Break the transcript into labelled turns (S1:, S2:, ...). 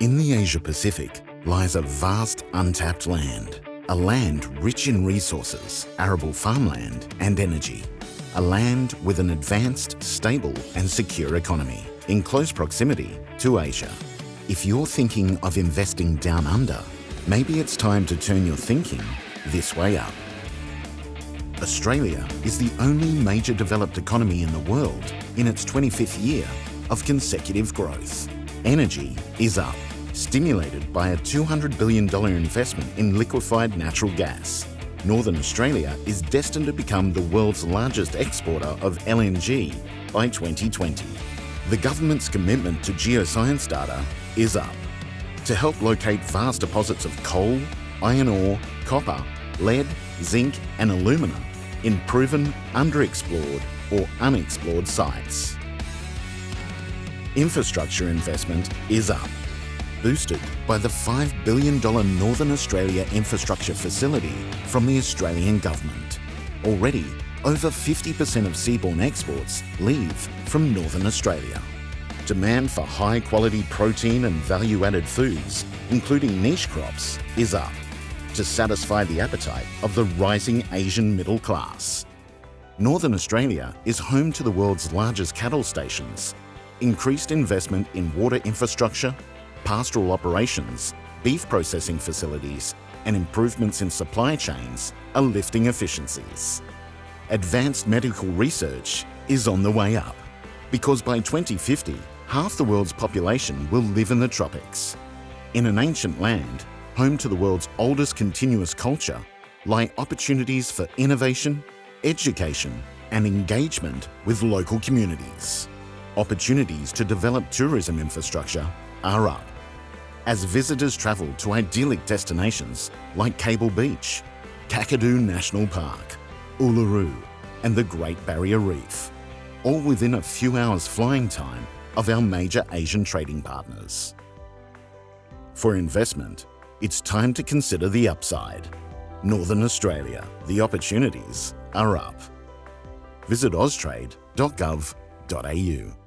S1: In the Asia-Pacific lies a vast untapped land, a land rich in resources, arable farmland and energy. A land with an advanced, stable and secure economy in close proximity to Asia. If you're thinking of investing down under, maybe it's time to turn your thinking this way up. Australia is the only major developed economy in the world in its 25th year of consecutive growth. Energy is up, stimulated by a $200 billion investment in liquefied natural gas. Northern Australia is destined to become the world's largest exporter of LNG by 2020. The government's commitment to geoscience data is up to help locate vast deposits of coal, iron ore, copper, lead, zinc and alumina in proven underexplored or unexplored sites. Infrastructure investment is up, boosted by the $5 billion Northern Australia Infrastructure Facility from the Australian Government. Already, over 50% of seaborne exports leave from Northern Australia. Demand for high-quality protein and value-added foods, including niche crops, is up to satisfy the appetite of the rising Asian middle class. Northern Australia is home to the world's largest cattle stations. Increased investment in water infrastructure, pastoral operations, beef processing facilities and improvements in supply chains are lifting efficiencies. Advanced medical research is on the way up because by 2050, half the world's population will live in the tropics. In an ancient land, home to the world's oldest continuous culture, lie opportunities for innovation, education and engagement with local communities. Opportunities to develop tourism infrastructure are up as visitors travel to idyllic destinations like Cable Beach, Kakadu National Park, Uluru and the Great Barrier Reef, all within a few hours flying time of our major Asian trading partners. For investment, it's time to consider the upside. Northern Australia, the opportunities are up. Visit austrade.gov.au.